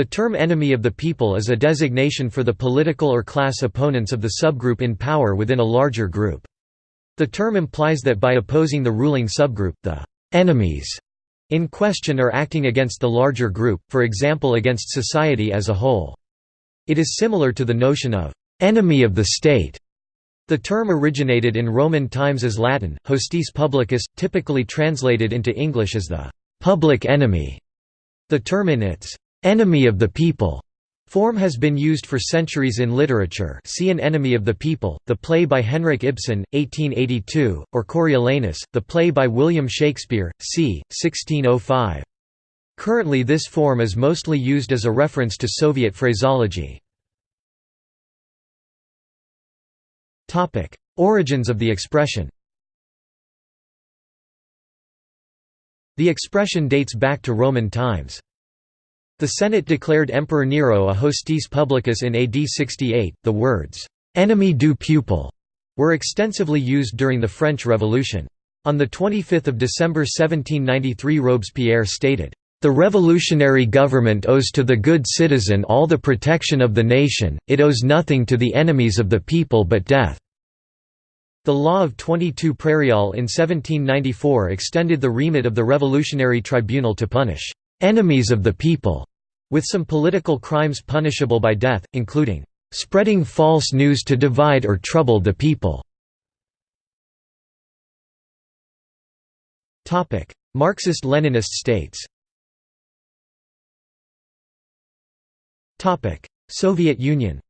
The term enemy of the people is a designation for the political or class opponents of the subgroup in power within a larger group. The term implies that by opposing the ruling subgroup, the enemies in question are acting against the larger group, for example against society as a whole. It is similar to the notion of enemy of the state. The term originated in Roman times as Latin, hostis publicus, typically translated into English as the public enemy. The term in its enemy of the people form has been used for centuries in literature see An Enemy of the People, the play by Henrik Ibsen, 1882, or Coriolanus, the play by William Shakespeare, c. 1605. Currently this form is mostly used as a reference to Soviet phraseology. Origins of the expression The expression dates back to Roman times. The Senate declared Emperor Nero a hostis publicus in AD 68. The words, "'ennemi du peuple' were extensively used during the French Revolution. On 25 December 1793 Robespierre stated, "'The revolutionary government owes to the good citizen all the protection of the nation, it owes nothing to the enemies of the people but death." The law of 22 Prairial in 1794 extended the remit of the Revolutionary Tribunal to punish "'enemies of the people' with some political crimes punishable by death, including spreading false news to divide or trouble the people. Marxist-Leninist states Soviet Union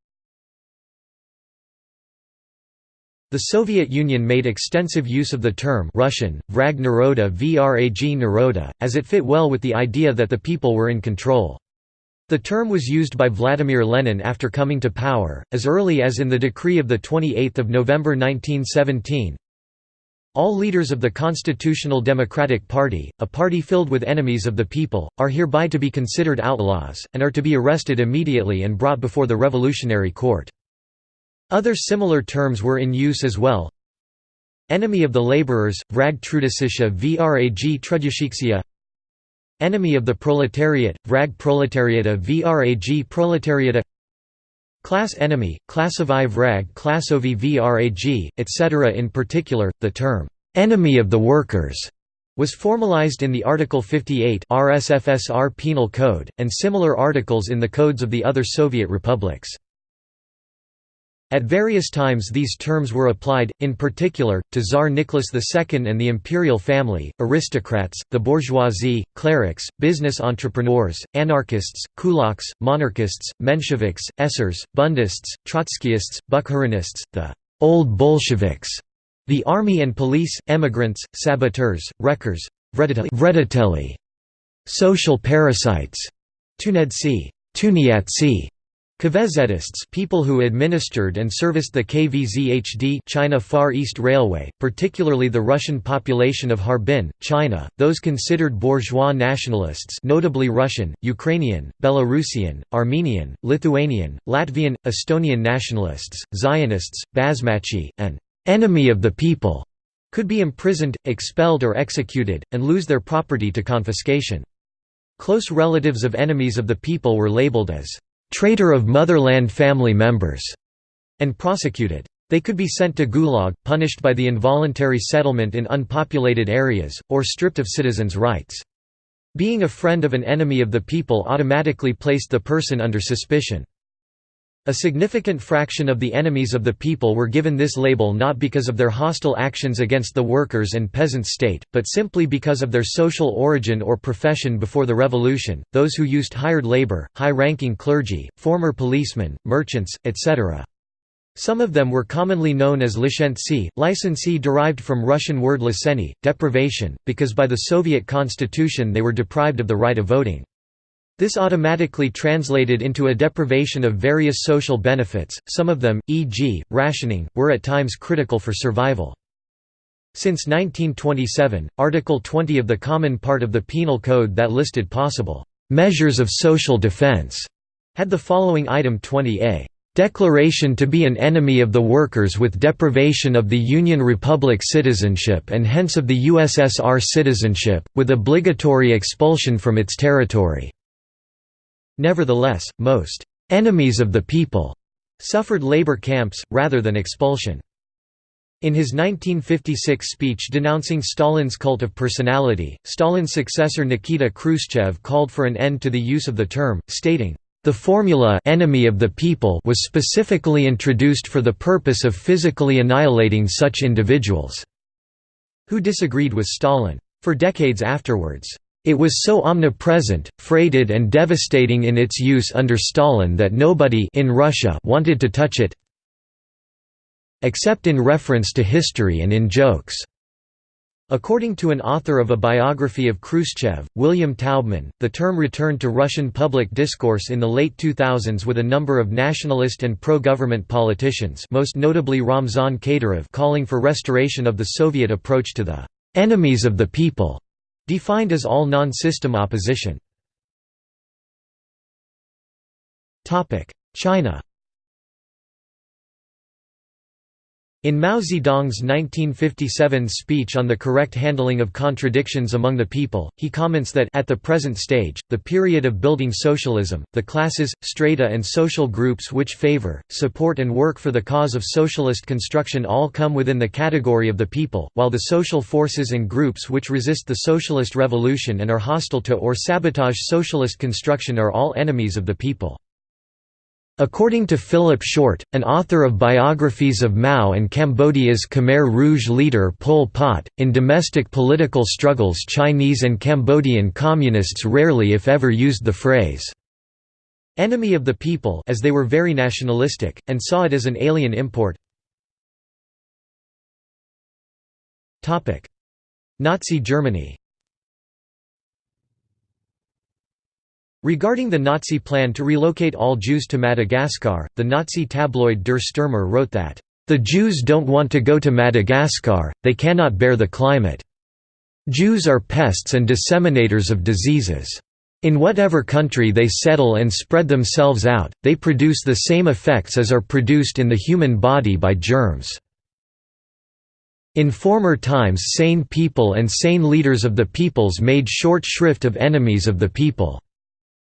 The Soviet Union made extensive use of the term Russian, vrag naroda vrag naroda, as it fit well with the idea that the people were in control. The term was used by Vladimir Lenin after coming to power, as early as in the decree of 28 November 1917. All leaders of the Constitutional Democratic Party, a party filled with enemies of the people, are hereby to be considered outlaws, and are to be arrested immediately and brought before the Revolutionary Court. Other similar terms were in use as well. Enemy of the laborers, vrag trudasisha vrag trudushikszia Enemy of the proletariat, vrag proletariata vrag proletariata Class enemy, classovai vrag classovi vrag, etc. In particular, the term, "'enemy of the workers' was formalized in the Article 58 RSFSR Penal Code, and similar articles in the codes of the other Soviet republics. At various times these terms were applied, in particular, to Tsar Nicholas II and the imperial family, aristocrats, the bourgeoisie, clerics, business entrepreneurs, anarchists, kulaks, monarchists, Mensheviks, Esers, bundists, Trotskyists, Bukharinists, the «old Bolsheviks», the army and police, emigrants, saboteurs, wreckers, vreditelli, social parasites, tunedsi, tuniatsi, Kvezetists people who administered and serviced the KVZHD China Far East Railway, particularly the Russian population of Harbin, China, those considered bourgeois nationalists notably Russian, Ukrainian, Belarusian, Armenian, Lithuanian, Latvian, Estonian nationalists, Zionists, Basmachi, and «enemy of the people» could be imprisoned, expelled or executed, and lose their property to confiscation. Close relatives of enemies of the people were labeled as traitor of motherland family members, and prosecuted. They could be sent to Gulag, punished by the involuntary settlement in unpopulated areas, or stripped of citizens' rights. Being a friend of an enemy of the people automatically placed the person under suspicion. A significant fraction of the enemies of the people were given this label not because of their hostile actions against the workers and peasants state, but simply because of their social origin or profession before the revolution, those who used hired labor, high-ranking clergy, former policemen, merchants, etc. Some of them were commonly known as licentsi, licensee derived from Russian word liseni, deprivation, because by the Soviet constitution they were deprived of the right of voting. This automatically translated into a deprivation of various social benefits, some of them, e.g., rationing, were at times critical for survival. Since 1927, Article 20 of the Common Part of the Penal Code that listed possible «measures of social defense» had the following item 20a declaration to be an enemy of the workers with deprivation of the Union Republic citizenship and hence of the USSR citizenship, with obligatory expulsion from its territory." Nevertheless, most «enemies of the people» suffered labor camps, rather than expulsion. In his 1956 speech denouncing Stalin's cult of personality, Stalin's successor Nikita Khrushchev called for an end to the use of the term, stating, "...the formula enemy of the people was specifically introduced for the purpose of physically annihilating such individuals." Who disagreed with Stalin. For decades afterwards, it was so omnipresent, freighted and devastating in its use under Stalin that nobody in Russia wanted to touch it except in reference to history and in jokes. According to an author of a biography of Khrushchev, William Taubman, the term returned to Russian public discourse in the late 2000s with a number of nationalist and pro-government politicians most notably Ramzan Kadyrov calling for restoration of the Soviet approach to the «enemies of the people» Defined as all non-system opposition. China In Mao Zedong's 1957 speech on the correct handling of contradictions among the people, he comments that at the present stage, the period of building socialism, the classes, strata and social groups which favor, support and work for the cause of socialist construction all come within the category of the people, while the social forces and groups which resist the socialist revolution and are hostile to or sabotage socialist construction are all enemies of the people. According to Philip Short, an author of biographies of Mao and Cambodia's Khmer Rouge leader Pol Pot, in domestic political struggles Chinese and Cambodian communists rarely if ever used the phrase, "'enemy of the people' as they were very nationalistic, and saw it as an alien import. Nazi Germany Regarding the Nazi plan to relocate all Jews to Madagascar, the Nazi tabloid Der Stürmer wrote that, "...the Jews don't want to go to Madagascar, they cannot bear the climate. Jews are pests and disseminators of diseases. In whatever country they settle and spread themselves out, they produce the same effects as are produced in the human body by germs." In former times sane people and sane leaders of the peoples made short shrift of enemies of the people.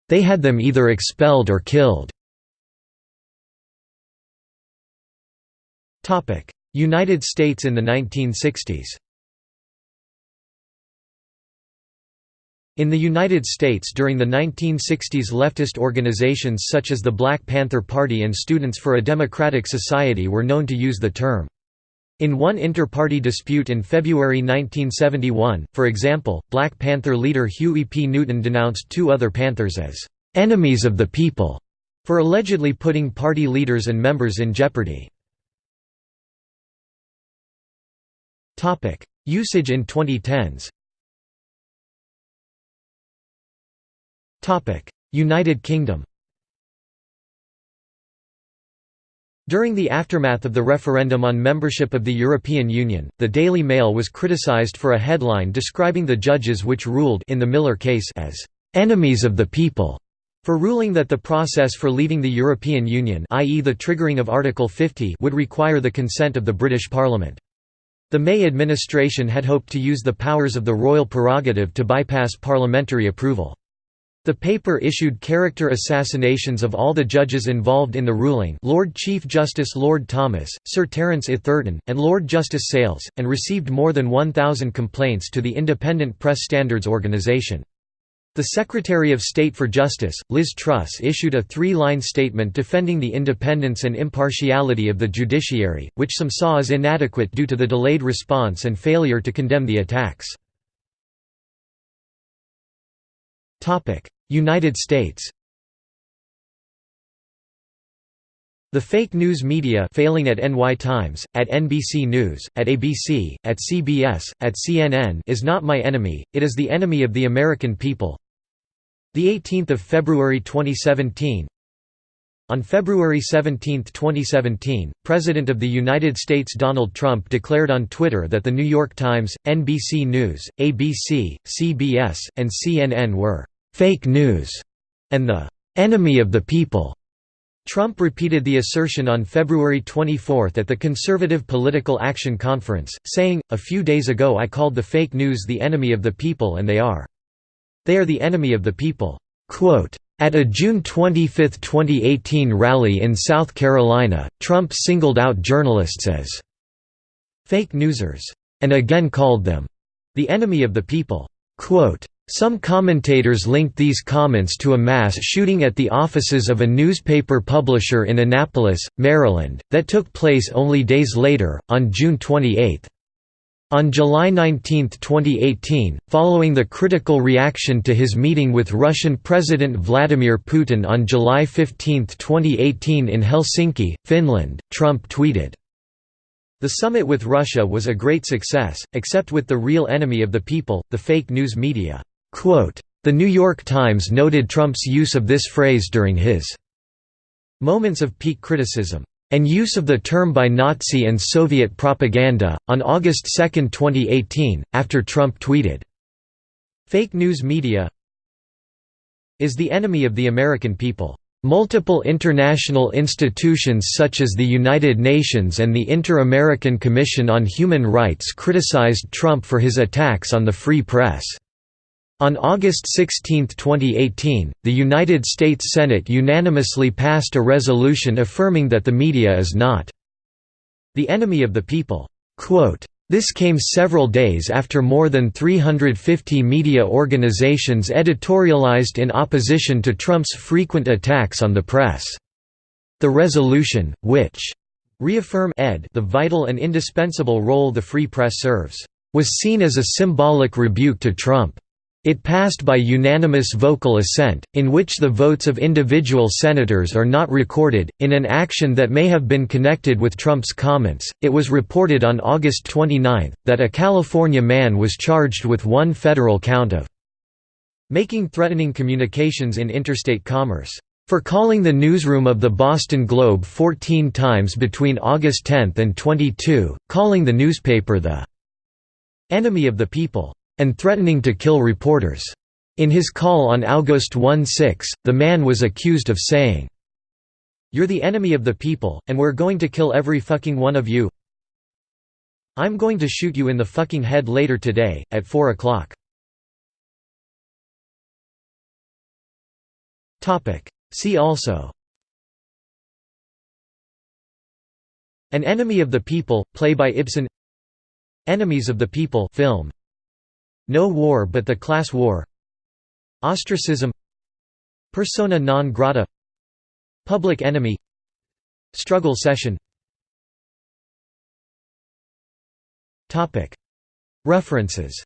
They had them either expelled or killed. United States in the 1960s In the United States during the 1960s leftist organizations such as the Black Panther Party and Students for a Democratic Society were known to use the term in one inter-party dispute in February 1971, for example, Black Panther leader Huey P. Newton denounced two other Panthers as «enemies of the people» for allegedly putting party leaders and members in jeopardy. Usage in 2010s United Kingdom During the aftermath of the referendum on membership of the European Union, the Daily Mail was criticised for a headline describing the judges which ruled in the Miller case as «enemies of the people» for ruling that the process for leaving the European Union i.e. the triggering of Article 50 would require the consent of the British Parliament. The May administration had hoped to use the powers of the royal prerogative to bypass parliamentary approval. The paper issued character assassinations of all the judges involved in the ruling Lord Chief Justice Lord Thomas, Sir Terence Etherton, and Lord Justice Sales, and received more than 1,000 complaints to the Independent Press Standards Organisation. The Secretary of State for Justice, Liz Truss issued a three-line statement defending the independence and impartiality of the judiciary, which some saw as inadequate due to the delayed response and failure to condemn the attacks. United States The fake news media failing at NY Times, at NBC News, at ABC, at CBS, at CNN is not my enemy, it is the enemy of the American people. The 18th of February 2017 On February 17, 2017, President of the United States Donald Trump declared on Twitter that The New York Times, NBC News, ABC, CBS, and CNN were fake news, and the enemy of the people. Trump repeated the assertion on February 24 at the Conservative Political Action Conference, saying, A few days ago I called the fake news the enemy of the people and they are. They are the enemy of the people." Quote, At a June 25, 2018 rally in South Carolina, Trump singled out journalists as fake newsers, and again called them the enemy of the people. Quote, some commentators linked these comments to a mass shooting at the offices of a newspaper publisher in Annapolis, Maryland, that took place only days later, on June 28. On July 19, 2018, following the critical reaction to his meeting with Russian President Vladimir Putin on July 15, 2018 in Helsinki, Finland, Trump tweeted, The summit with Russia was a great success, except with the real enemy of the people, the fake news media. The New York Times noted Trump's use of this phrase during his moments of peak criticism and use of the term by Nazi and Soviet propaganda, on August 2, 2018, after Trump tweeted, Fake news media is the enemy of the American people. Multiple international institutions such as the United Nations and the Inter-American Commission on Human Rights criticized Trump for his attacks on the free press. On August 16, 2018, the United States Senate unanimously passed a resolution affirming that the media is not the enemy of the people. This came several days after more than 350 media organizations editorialized in opposition to Trump's frequent attacks on the press. The resolution, which reaffirm ed the vital and indispensable role the free press serves, was seen as a symbolic rebuke to Trump. It passed by unanimous vocal assent, in which the votes of individual senators are not recorded. In an action that may have been connected with Trump's comments, it was reported on August 29 that a California man was charged with one federal count of making threatening communications in interstate commerce for calling the newsroom of the Boston Globe 14 times between August 10 and 22, calling the newspaper the enemy of the people and threatening to kill reporters. In his call on August 1-6, the man was accused of saying, You're the enemy of the people, and we're going to kill every fucking one of you. I'm going to shoot you in the fucking head later today, at 4 o'clock. See also An Enemy of the People, play by Ibsen Enemies of the People film no war but the class war. Ostracism. Persona non grata. Public enemy. Struggle session. References.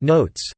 Notes